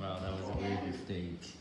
Wow, that was a weird mistake.